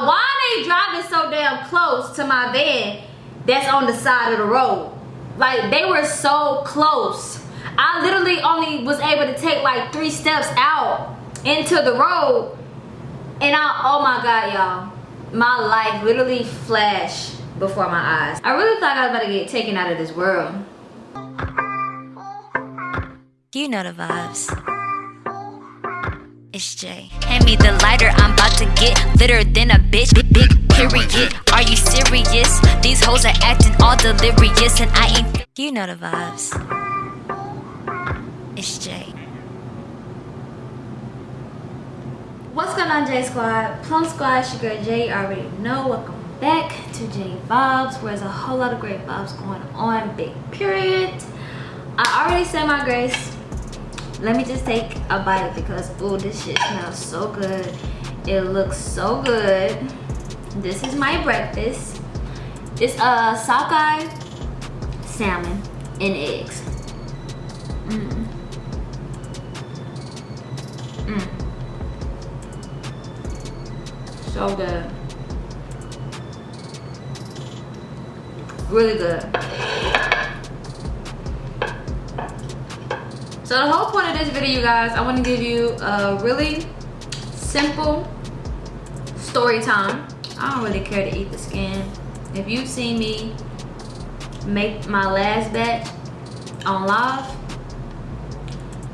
Why they driving so damn close to my van that's on the side of the road? Like, they were so close. I literally only was able to take like three steps out into the road. And I, oh my God, y'all. My life literally flashed before my eyes. I really thought I was about to get taken out of this world. You know the vibes. It's Jay. Hand me the lighter, I'm about to get litter than a bitch. Big, big period. Are you serious? These hoes are acting all delirious, and I ain't. You know the vibes. It's Jay. What's going on, J Squad? Plum Squad, your girl Jay. You already know. Welcome back to J Vibes, where there's a whole lot of great vibes going on. Big period. I already said my grace. Let me just take a bite because, oh, this shit smells so good. It looks so good. This is my breakfast. It's a sockeye salmon and eggs. Mmm. Mmm. So good. Really good. So the whole point of this video, you guys, I want to give you a really simple story time. I don't really care to eat the skin. If you've seen me make my last batch on live,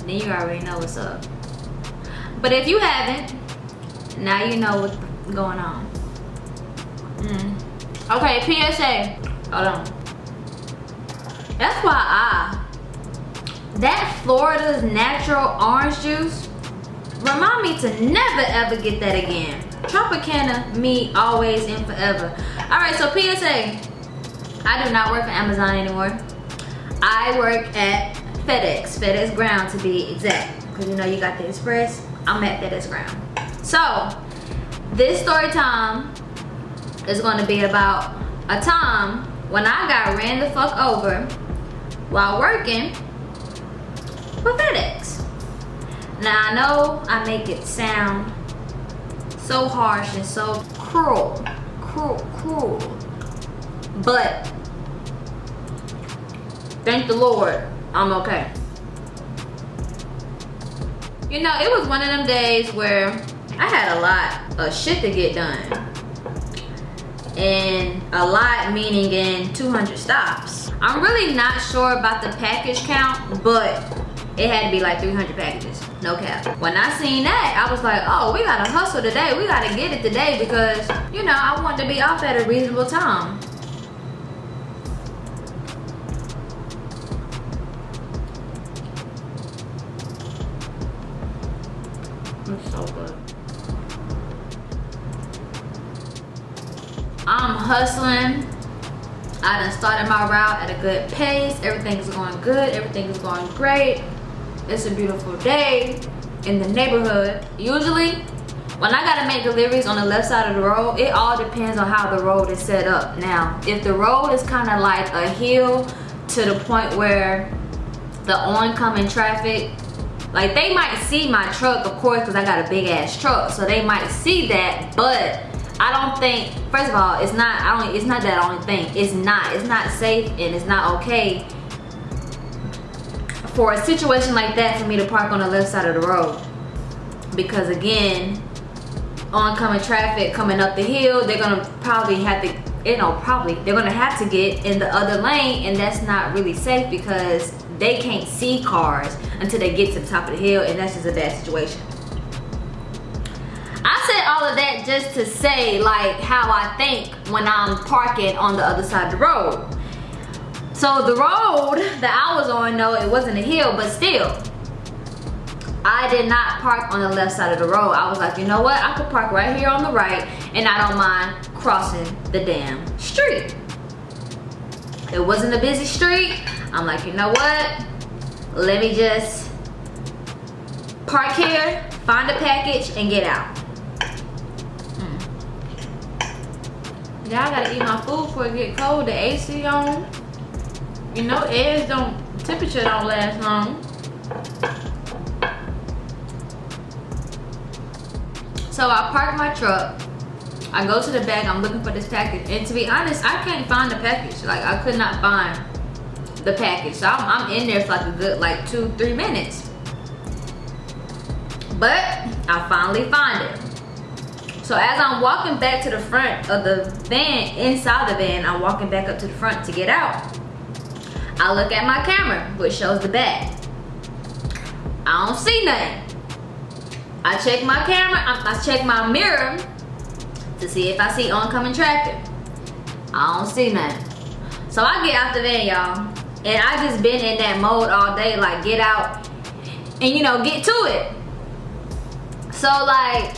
then you already know what's up. But if you haven't, now you know what's going on. Mm. Okay, PSA. Hold on. That's why I that Florida's natural orange juice? Remind me to never ever get that again. Tropicana me always and forever. All right so psa i do not work for amazon anymore. I work at fedex. Fedex ground to be exact. Because you know you got the express. I'm at fedex ground. So this story time is going to be about a time when i got ran the fuck over while working FedEx. Now I know I make it sound so harsh and so cruel, cruel, cruel. But thank the Lord, I'm okay. You know, it was one of them days where I had a lot of shit to get done. And a lot meaning in 200 stops. I'm really not sure about the package count, but it had to be like 300 packages. No cap. When i seen that i was like oh we gotta hustle today. We gotta get it today because you know i want to be off at a reasonable time. It's so good. I'm hustling. I done started my route at a good pace. Everything's going good. Everything's going great it's a beautiful day in the neighborhood. Usually when i gotta make deliveries on the left side of the road it all depends on how the road is set up. Now if the road is kind of like a hill to the point where the oncoming traffic like they might see my truck of course because i got a big ass truck so they might see that but i don't think first of all it's not i don't it's not that only thing. It's not it's not safe and it's not okay for a situation like that for me to park on the left side of the road. Because again oncoming traffic coming up the hill they're gonna probably have to you know probably they're gonna have to get in the other lane and that's not really safe because they can't see cars until they get to the top of the hill and that's just a bad situation. I said all of that just to say like how I think when I'm parking on the other side of the road so the road that I was on, no, it wasn't a hill, but still, I did not park on the left side of the road. I was like, you know what? I could park right here on the right and I don't mind crossing the damn street. It wasn't a busy street. I'm like, you know what? Let me just park here, find a package, and get out. Mm. Yeah, I gotta eat my food before it get cold. The AC on. You know eggs don't, temperature don't last long. So I park my truck I go to the bag, I'm looking for this package. And to be honest, I can't find the package. Like I could not find the package. So I'm, I'm in there for like a good like two, three minutes. But I finally find it. So as I'm walking back to the front of the van, inside the van, I'm walking back up to the front to get out. I look at my camera, which shows the bag. I don't see nothing. I check my camera, I, I check my mirror to see if I see oncoming traffic. I don't see nothing. So I get out the van, y'all. And I just been in that mode all day, like get out and you know, get to it. So like,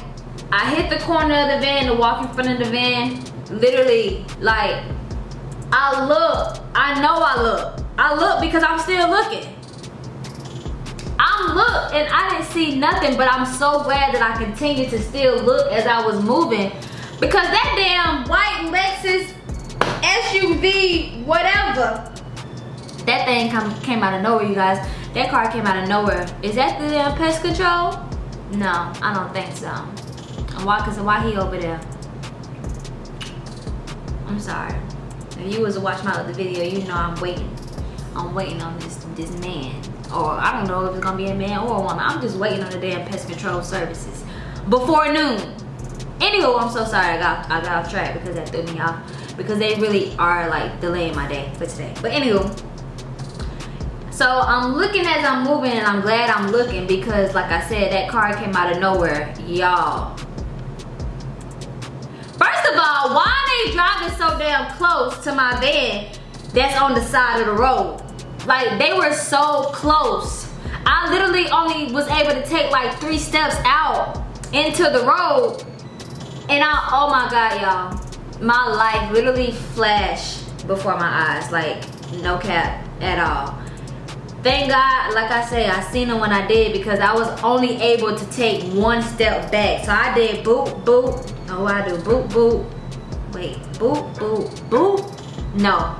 I hit the corner of the van to walk in front of the van. Literally, like, I look, I know I look. I look because I'm still looking. I'm look and I didn't see nothing, but I'm so glad that I continued to still look as I was moving because that damn white Lexus SUV, whatever, that thing come, came out of nowhere, you guys. That car came out of nowhere. Is that the damn pest control? No, I don't think so. Why, cause why he over there? I'm sorry. If you was to watch my other video, you know I'm waiting. I'm waiting on this this man. Or I don't know if it's gonna be a man or a woman. I'm just waiting on the damn pest control services. Before noon. Anyway, I'm so sorry I got I got off track because that threw me off. Because they really are like delaying my day for today. But anyway. So I'm looking as I'm moving and I'm glad I'm looking because like I said, that car came out of nowhere. Y'all. First of all, why are they driving so damn close to my van that's on the side of the road? Like they were so close. I literally only was able to take like three steps out into the road and I, oh my God, y'all. My life literally flashed before my eyes. Like, no cap at all. Thank God, like I say, I seen it when I did because I was only able to take one step back. So I did boop, boop. Oh, I do boop, boop. Wait, boop, boop, boop. No,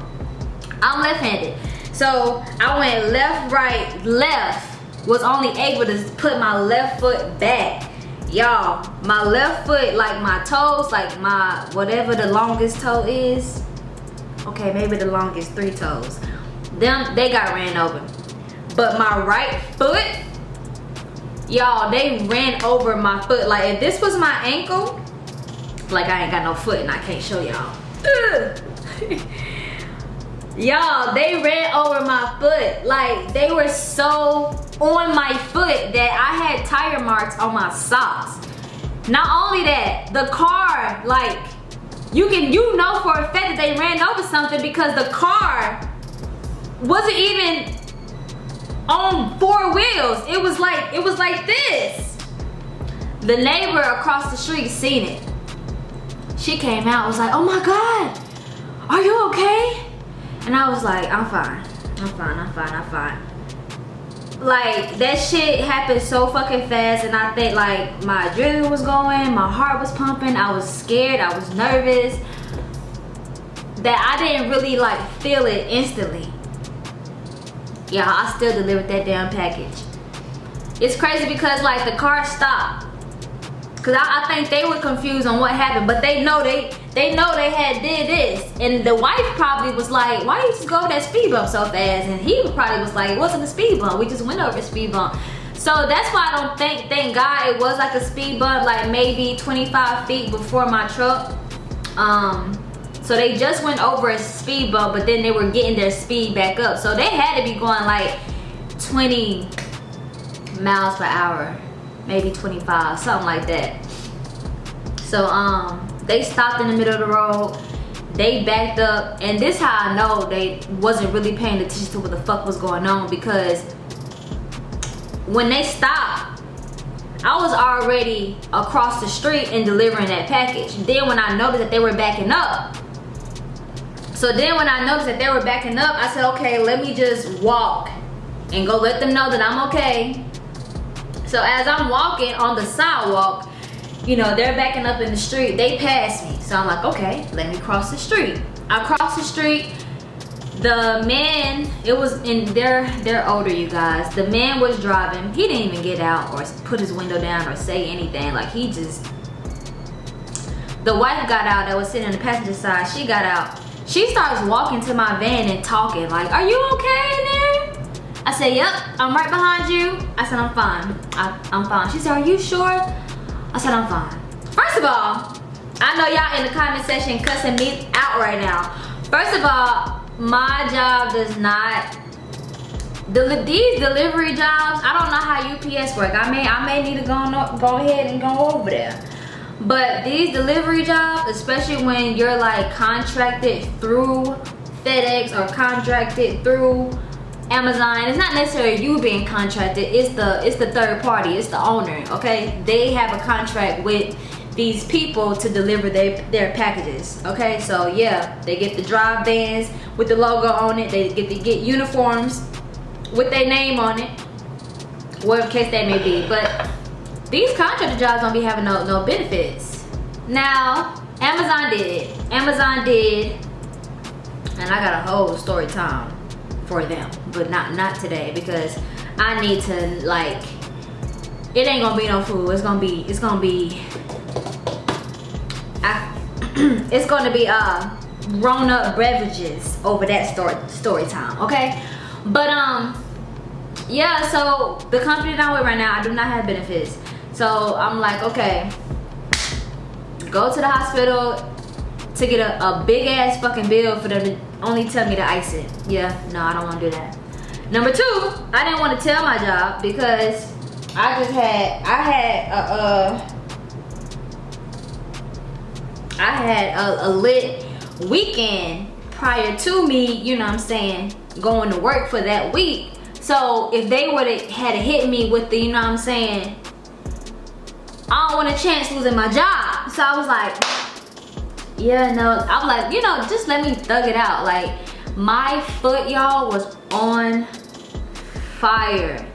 I'm left-handed. So I went left, right, left. Was only able to put my left foot back. Y'all my left foot like my toes like my whatever the longest toe is. Okay maybe the longest three toes. Them they got ran over. But my right foot y'all they ran over my foot. Like if this was my ankle like i ain't got no foot and i can't show y'all y'all they ran over my foot like they were so on my foot that I had tire marks on my socks. Not only that, the car, like, you can, you know for a fact that they ran over something because the car wasn't even on four wheels. It was like, it was like this. The neighbor across the street seen it. She came out, was like, oh my God, are you okay? And I was like, I'm fine, I'm fine, I'm fine, I'm fine like that shit happened so fucking fast and I think like my adrenaline was going, my heart was pumping, I was scared, I was nervous that I didn't really like feel it instantly. Yeah, I still delivered that damn package. It's crazy because like the car stopped. Cause I, I think they were confused on what happened, but they know they they know they had did this. And the wife probably was like, why you just go that speed bump so fast? And he probably was like, it wasn't a speed bump. We just went over a speed bump. So that's why I don't think, thank God it was like a speed bump, like maybe 25 feet before my truck. Um, so they just went over a speed bump, but then they were getting their speed back up. So they had to be going like 20 miles per hour, maybe 25, something like that. So um, they stopped in the middle of the road. They backed up. And this how I know they wasn't really paying attention to what the fuck was going on because when they stopped, I was already across the street and delivering that package. Then when I noticed that they were backing up, so then when I noticed that they were backing up, I said, okay, let me just walk and go let them know that I'm okay. So as I'm walking on the sidewalk, you know, they're backing up in the street. They passed me. So I'm like, okay, let me cross the street. I cross the street. The man, it was in, they're, they're older, you guys. The man was driving. He didn't even get out or put his window down or say anything. Like he just the wife got out that was sitting on the passenger side. She got out. She starts walking to my van and talking like, are you okay in there? I said, yep, I'm right behind you. I said, I'm fine. I, I'm fine. She said, are you sure? I said, I'm fine. First of all, I know y'all in the comment section cussing me out right now. First of all, my job does not the, these delivery jobs, I don't know how UPS work. I may I may need to go go ahead and go over there. But these delivery jobs, especially when you're like contracted through FedEx or contracted through Amazon, it's not necessarily you being contracted, it's the it's the third party, it's the owner, okay? They have a contract with these people to deliver their, their packages, okay? So yeah, they get the drive vans with the logo on it, they get to get uniforms with their name on it, whatever case that may be. But these contractor jobs don't be having no, no benefits. Now, Amazon did. Amazon did, and I got a whole story time for them, but not not today because I need to like. It ain't gonna be no food. It's gonna be. It's gonna be. I, it's gonna be uh grown up beverages over that story story time. Okay, but um, yeah. So the company that I'm with right now, I do not have benefits. So I'm like, okay, go to the hospital to get a, a big ass fucking bill for them to only tell me to ice it. Yeah, no, I don't want to do that. Number two, I didn't want to tell my job because I just had, I had a, uh, I had a, a lit weekend prior to me, you know what I'm saying, going to work for that week. So if they would have had hit me with the, you know what I'm saying, I don't want a chance losing my job. So I was like, yeah, no. I'm like, you know, just let me thug it out. Like, my foot, y'all, was on fire.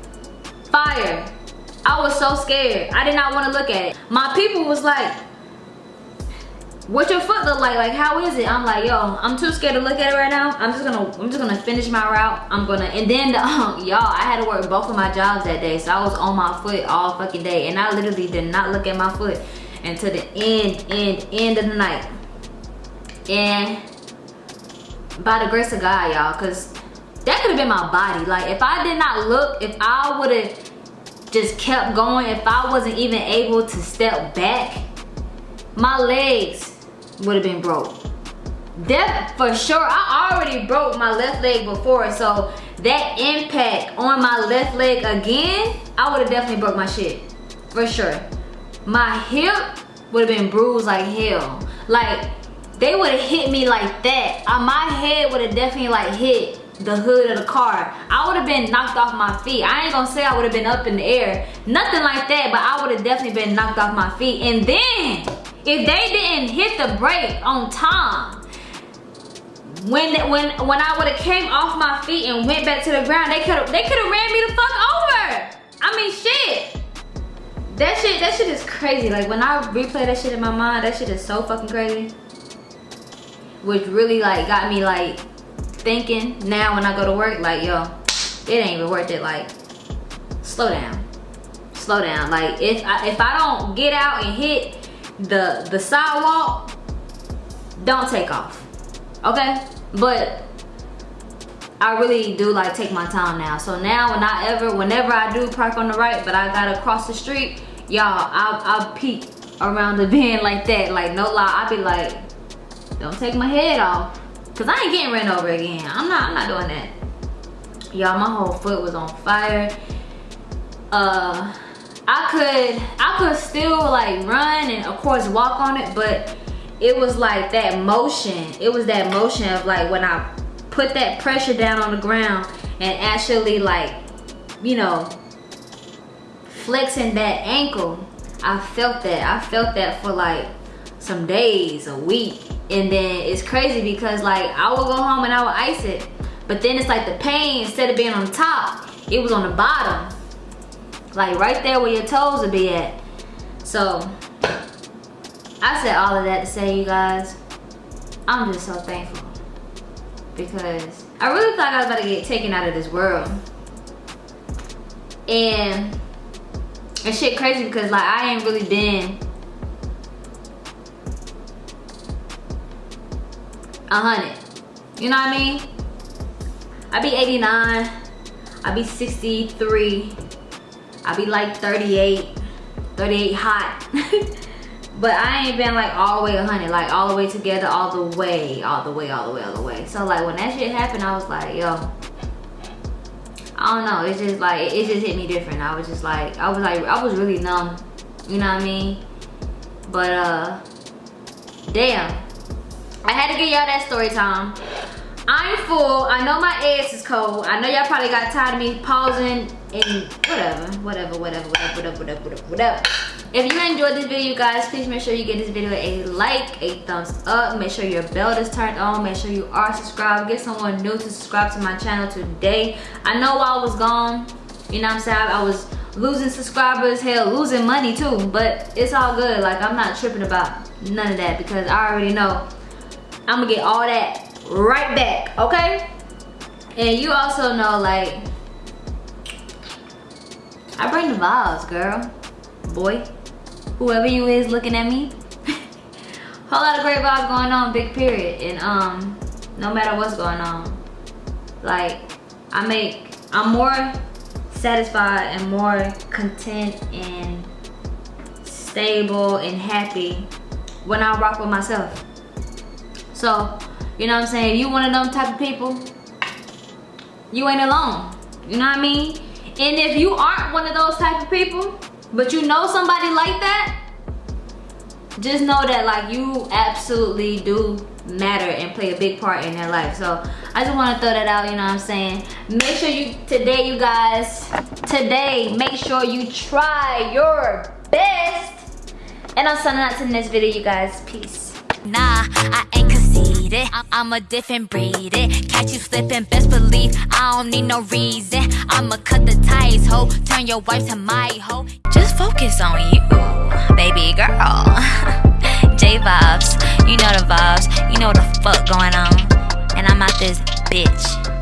Fire. I was so scared. I did not want to look at it. My people was like, what your foot look like like how is it i'm like yo i'm too scared to look at it right now i'm just gonna i'm just gonna finish my route i'm gonna and then um, y'all i had to work both of my jobs that day so i was on my foot all fucking day and i literally did not look at my foot until the end end end of the night and by the grace of god y'all because that could have been my body like if i did not look if i would have just kept going if i wasn't even able to step back my legs would have been broke. That for sure, I already broke my left leg before, so that impact on my left leg again, I would have definitely broke my shit. For sure. My hip would have been bruised like hell. Like, they would have hit me like that. Uh, my head would have definitely like hit the hood of the car. I would have been knocked off my feet. I ain't gonna say I would have been up in the air. Nothing like that, but I would have definitely been knocked off my feet. And then, if they didn't hit the brake on time, when when when I would have came off my feet and went back to the ground, they could have they could have ran me the fuck over. I mean shit. That shit that shit is crazy. Like when I replay that shit in my mind, that shit is so fucking crazy. Which really like got me like thinking now when I go to work, like yo, it ain't even worth it. Like slow down, slow down. Like if I if I don't get out and hit the the sidewalk, don't take off. Okay? But I really do like take my time now. So now when I ever, whenever I do park on the right, but I gotta cross the street, y'all, I'll, I'll peek around the bend like that. Like no lie, I'll be like, don't take my head off. Cause I ain't getting ran over again. I'm not, I'm not doing that. Y'all, my whole foot was on fire. Uh, I could I could still like run and of course walk on it, but it was like that motion. It was that motion of like when I put that pressure down on the ground and actually like, you know, flexing that ankle. I felt that. I felt that for like some days, a week. And then it's crazy because like I would go home and I would ice it. But then it's like the pain, instead of being on top, it was on the bottom. Like right there where your toes would be at. So, I said all of that to say, you guys, I'm just so thankful. Because I really thought I was about to get taken out of this world. And it's shit crazy because like I ain't really been 100. You know what I mean? I'd be 89. I'd be 63. I'd be like 38. 38 hot. but I ain't been like all the way 100. Like all the way together, all the way, all the way, all the way, all the way. So like when that shit happened, I was like, yo. I don't know. It's just like, it just hit me different. I was just like, I was like, I was really numb. You know what I mean? But uh, damn. I had to give y'all that story time. I'm full. I know my ass is cold. I know y'all probably got tired of me pausing and whatever, whatever, whatever, whatever, whatever, whatever, whatever, whatever. If you enjoyed this video, guys, please make sure you give this video a like, a thumbs up. Make sure your bell is turned on. Make sure you are subscribed. Get someone new to subscribe to my channel today. I know while I was gone, you know what I'm saying? I was losing subscribers, hell, losing money too. But it's all good. Like, I'm not tripping about none of that because I already know I'm gonna get all that right back, okay? And you also know, like, I bring the vibes, girl, boy, whoever you is looking at me. Whole lot of great vibes going on, big period. And um, no matter what's going on, like, I make, I'm more satisfied and more content and stable and happy when I rock with myself. So, you know what I'm saying? You one of them type of people, you ain't alone. You know what I mean? And if you aren't one of those type of people, but you know somebody like that, just know that like you absolutely do matter and play a big part in their life. So I just want to throw that out, you know what I'm saying? Make sure you, today you guys, today, make sure you try your best. And I'm signing out to the next video, you guys. Peace. Nah, I ain't conceited. I'm a different breed. It Catch you slipping, best believe I don't need no reason. I'ma cut the ties, ho. Turn your wife to my hoe. Just focus on you, baby girl. J vibes, you know the vibes, you know the fuck going on. And I'm out this bitch.